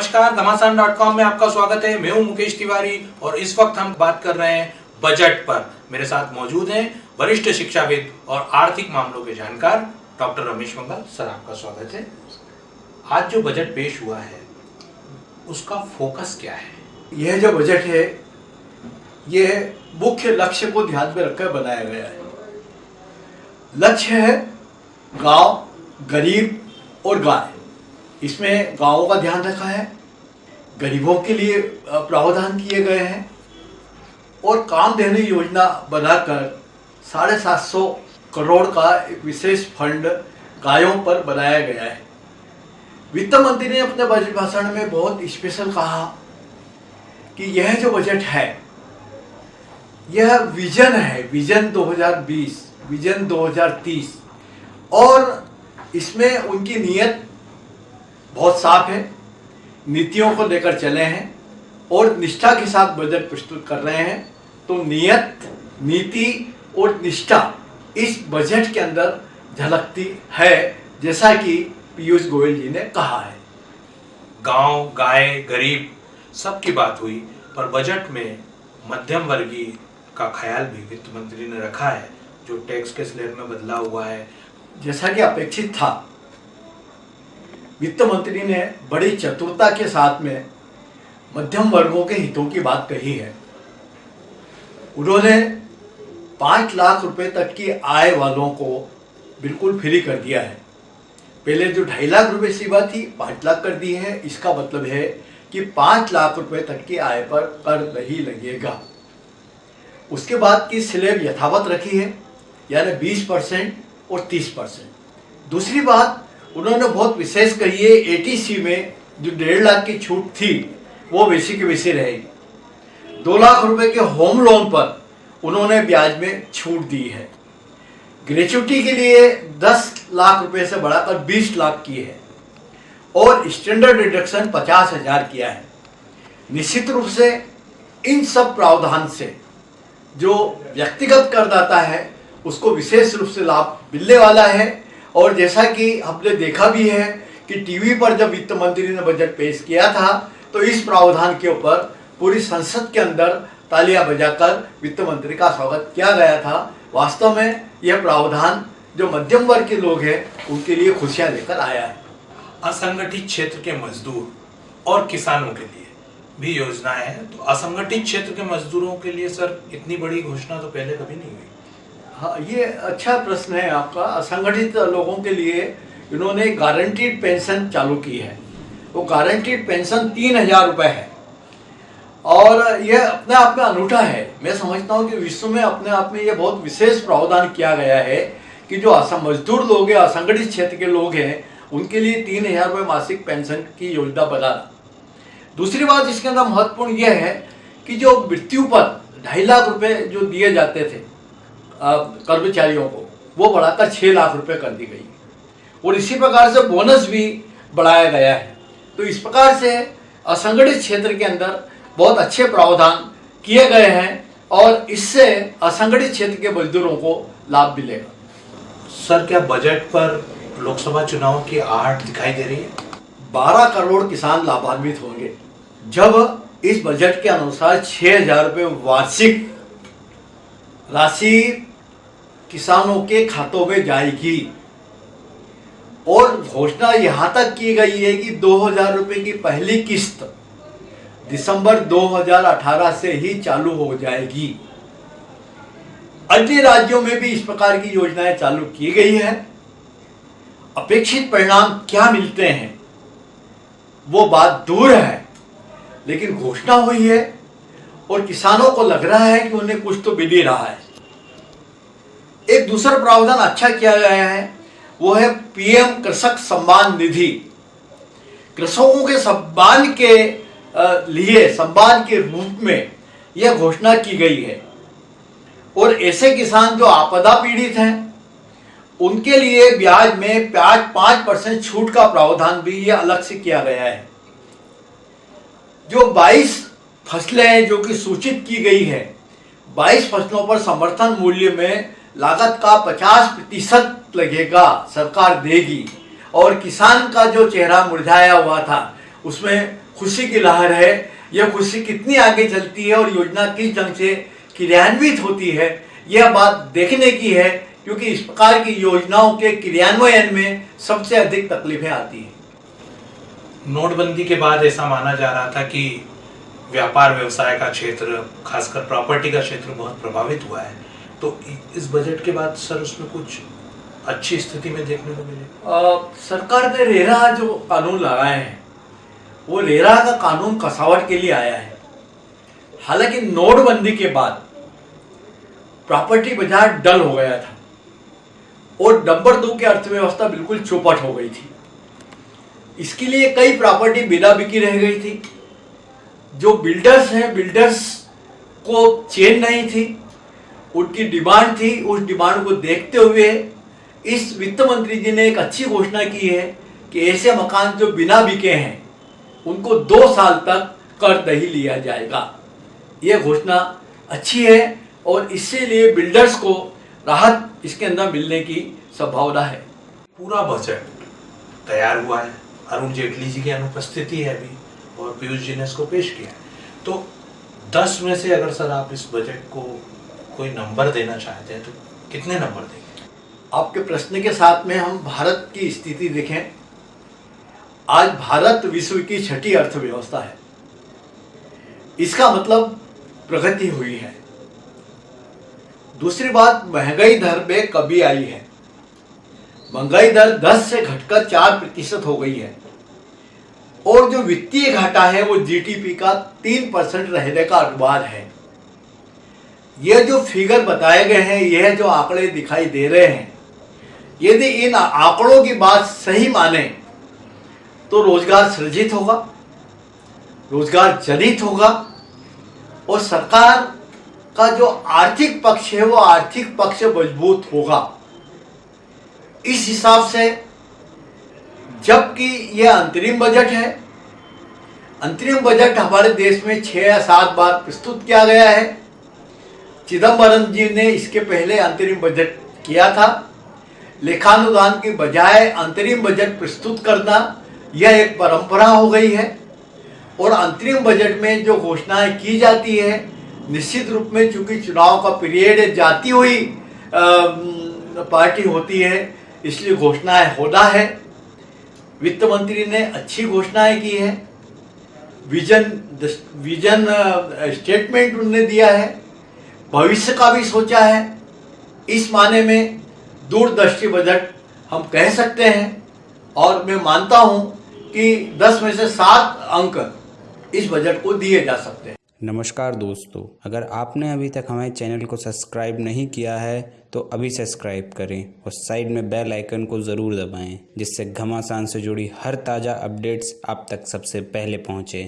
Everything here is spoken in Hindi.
नमस्कार घमासान डॉट कॉम में आपका स्वागत है। मैं हूँ मुकेश तिवारी और इस वक्त हम बात कर रहे हैं बजट पर। मेरे साथ मौजूद हैं वरिष्ठ शिक्षाविद और आर्थिक मामलों के जानकार डॉक्टर रमेश मंगल सर, आपका स्वागत है। आज जो बजट पेश हुआ है, उसका फोकस क्या है? यह जो बजट है, यह मुख्य लक्ष्य को ध्यान में रखकर बनाया गया है। लक्ष्य है गाँव, गरीब और गाय। इसमें गाँवों का ध्यान रखा है, गरीबों के लिए प्रावधान किए गए हैं और काम देने योजना बनाकर साढ़े सात सौ करोड़ का एक विशेष फंड गायों पर बनाया गया है। वित्त मंत्री ने अपने बजट भाषण में बहुत स्पेशल कहा कि यह जो बजट है, यह विजन है, विजन 2020 विजन 2030 और इसमें उनकी नीयत बहुत साफ़ है। नीतियों को लेकर चले हैं और निष्ठा के साथ बजट प्रस्तुत कर रहे हैं। तो नियत नीति और निष्ठा इस बजट के अंदर झलकती है जैसा कि पीयूष गोयल जी ने कहा है। गाँव गाय गरीब सबकी बात हुई पर बजट में मध्यम वर्गीय का ख्याल भी वित्त मंत्री ने रखा है जो टैक्स के स्लेब में बदला हुआ है। जैसा कि अपेक्षित था। वित्त मंत्री ने बड़ी चतुरता के साथ में मध्यम वर्गों के हितों की बात कही है। उन्होंने पाँच लाख रुपए तक की आय वालों को बिल्कुल फ्री कर दिया है। पहले जो ढाई लाख रुपए सीमा थी, पाँच लाख कर दी है। इसका मतलब है कि पाँच लाख रुपए तक की आय पर कर नहीं लगेगा। उसके बाद की स्लेब यथावत रखी है, यानी बीस परसेंट और तीस परसेंट। दूसरी बात उन्होंने बहुत विशेष कही है एटीसी में जो डेढ़ लाख की छूट थी, वो वैसी की वैसी रहेगी दो लाख रुपए के होम लोन पर उन्होंने ब्याज में छूट दी है। ग्रेचुटी के लिए 10 लाख रुपए से बढ़ाकर 20 लाख की है और स्टैंडर्ड डिडक्शन पचास हज़ार किया है। निश्चित रूप से इन सब प्रावधान से जो व्यक्तिगत करदाता है, उसको विशेष रूप से लाभ मिलने वाला है। और जैसा कि हमने देखा भी है कि टीवी पर जब वित्त मंत्री ने बजट पेश किया था तो इस प्रावधान के ऊपर पूरी संसद के अंदर तालियाँ बजाकर वित्त मंत्री का स्वागत किया गया था। वास्तव में यह प्रावधान जो मध्यम वर्ग के लोग हैं, उनके लिए खुशियाँ लेकर आया है। असंगठित क्षेत्र के मजदूर और किसानों के लिए भी योजनाएँ हैं। तो असंगठित क्षेत्र के मजदूरों के लिए, सर, इतनी बड़ी घोषणा तो पहले कभी नहीं हुई। हाँ ये अच्छा प्रश्न है आपका। असंगठित लोगों के लिए इन्होंने गारंटीड पेंशन चालू की है। वो गारंटीड पेंशन तीन हज़ार रुपये है। और यह अपने आप में अनूठा है। मैं समझता हूँ कि विश्व में अपने आप में ये बहुत विशेष प्रावधान किया गया है कि जो असम मजदूर लोग हैं, असंगठित क्षेत्र के लोग हैं, उनके लिए तीन हज़ार रुपये मासिक पेंशन की योजना बनाना। दूसरी बात इसके अंदर महत्वपूर्ण यह है कि जो मृत्यु पर ढाई लाख रुपए जो दिए जाते थे कर्मचारियों को वो बढ़ाकर छः लाख रुपए कर दी गई। और इसी प्रकार से बोनस भी बढ़ाया गया है। तो इस प्रकार से असंगठित क्षेत्र के अंदर बहुत अच्छे प्रावधान किए गए हैं और इससे असंगठित क्षेत्र के मजदूरों को लाभ मिलेगा। सर क्या बजट पर लोकसभा चुनाव की आहट दिखाई दे रही है? बारह करोड़ किसान लाभान्वित होंगे। जब इस बजट के अनुसार छह हज़ार रुपये वार्षिक राशि किसानों के खातों में जाएगी। और घोषणा यहाँ तक की गई है कि दो हज़ार रुपये की पहली किस्त दिसंबर 2018 से ही चालू हो जाएगी। अन्य राज्यों में भी इस प्रकार की योजनाएँ चालू की गई है। अपेक्षित परिणाम क्या मिलते हैं? वो बात दूर है, लेकिन घोषणा हुई है और किसानों को लग रहा है कि उन्हें कुछ तो मिल ही रहा है। एक दूसरा प्रावधान अच्छा किया गया है, वो है पीएम कृषक सम्मान निधि। कृषकों के सम्मान के लिए, सम्मान के रूप में यह घोषणा की गई है। और ऐसे किसान जो आपदा पीड़ित हैं, उनके लिए ब्याज में ब्याज पाँच परसेंट छूट का प्रावधान भी यह अलग से किया गया है। जो 22 फ़सलें जो कि सूचित की गई है 22 फ़सलों पर समर्थन मूल्य में लागत का 50 प्रतिशत लगेगा, सरकार देगी। और किसान का जो चेहरा मुरझाया हुआ था, उसमें खुशी की लहर है। यह खुशी कितनी आगे चलती है और योजना किस ढंग से क्रियान्वित होती है, यह बात देखने की है, क्योंकि इस प्रकार की योजनाओं के क्रियान्वयन में सबसे अधिक तकलीफें आती हैं। नोटबंदी के बाद ऐसा माना जा रहा था कि व्यापार व्यवसाय का क्षेत्र, खासकर प्रॉपर्टी का क्षेत्र, बहुत प्रभावित हुआ है। तो इस बजट के बाद सर उसमें कुछ अच्छी स्थिति में देखने को मिले? सरकार ने रेरा जो कानून लगाए हैं, वो रेरा का कानून कसावट के लिए आया है। हालाँकि नोटबंदी के बाद प्रॉपर्टी बाज़ार डल हो गया था और नंबर दो की अर्थव्यवस्था बिल्कुल चौपट हो गई थी। इसके लिए कई प्रॉपर्टी बिना बिकी रह गई थी। जो बिल्डर्स हैं, बिल्डर्स को चेन नहीं थी। उनकी डिमांड थी, उस डिमांड को देखते हुए इस वित्त मंत्री जी ने एक अच्छी घोषणा की है कि ऐसे मकान जो बिना बिके हैं, उनको दो साल तक कर नहीं लिया जाएगा। यह घोषणा अच्छी है और इससे लिए बिल्डर्स को राहत इसके अंदर मिलने की संभावना है। पूरा बजट तैयार हुआ है। अरुण जेटली जी की अनुपस्थिति है अभी और पीयूष जी ने इसको पेश किया तो दस में से अगर सर आप इस बजट को कोई नंबर देना चाहते हैं तो कितने नंबर देंगे? आपके प्रश्न के साथ में हम भारत की स्थिति देखें। आज भारत विश्व की छठी अर्थव्यवस्था है। इसका मतलब प्रगति हुई है। दूसरी बात, महँगाई दर में कमी आई है। महँगाई दर 10 से घटकर 4 प्रतिशत हो गई है। और जो वित्तीय घाटा है, वो जीडीपी का 3 परसेंट रहने का अनुमान है। यह जो फिगर बताए गए हैं यह जो आंकड़े दिखाई दे रहे हैं। यदि इन आंकड़ों की बात सही माने तो रोज़गार सृजित होगा, रोज़गार जनित होगा, और सरकार का जो आर्थिक पक्ष है, वो आर्थिक पक्ष मज़बूत होगा। इस हिसाब से, जबकि यह अंतरिम बजट है, अंतरिम बजट हमारे देश में छह या सात बार प्रस्तुत किया गया है। चिदम्बरम जी ने इसके पहले अंतरिम बजट किया था। लेखानुदान की बजाय अंतरिम बजट प्रस्तुत करना यह एक परंपरा हो गई है और अंतरिम बजट में जो घोषणाएँ की जाती है, निश्चित रूप में चूँकि चुनाव का पीरियड जाती हुई पार्टी होती है, इसलिए घोषणाएँ होना है। वित्त मंत्री ने अच्छी घोषणाएँ की है। विजन विजन स्टेटमेंट उन्होंने दिया है। भविष्य का भी सोचा है। इस माने में दूरदृष्टि बजट हम कह सकते हैं और मैं मानता हूँ कि 10 में से सात अंक इस बजट को दिए जा सकते हैं। नमस्कार दोस्तों, अगर आपने अभी तक हमारे चैनल को सब्सक्राइब नहीं किया है तो अभी सब्सक्राइब करें और साइड में बेल आइकन को ज़रूर दबाएँ, जिससे घमासान से जुड़ी हर ताज़ा अपडेट्स आप तक सबसे पहले पहुँचे।